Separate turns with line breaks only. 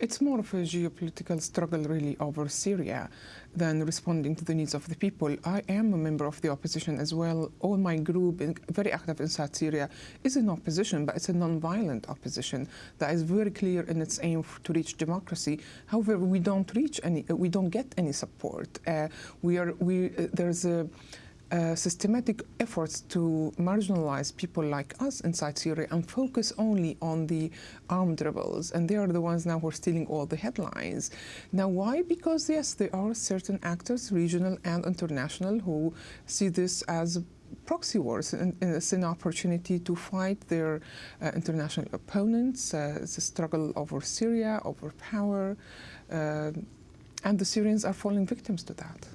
It's more of a geopolitical struggle really over Syria than responding to the needs of the people. I am a member of the opposition as well. All my group, very active inside Syria, is in opposition, but it's a non-violent opposition that is very clear in its aim to reach democracy. However, we don't reach any, we don't get any support. Uh, we are, we, uh, there's a, uh, systematic efforts to marginalize people like us inside Syria and focus only on the armed rebels. And they are the ones now who are stealing all the headlines. Now, why? Because, yes, there are certain actors, regional and international, who see this as proxy wars and, and it's an opportunity to fight their uh, international opponents. Uh, it's a struggle over Syria, over power, uh, and the Syrians are falling victims to that.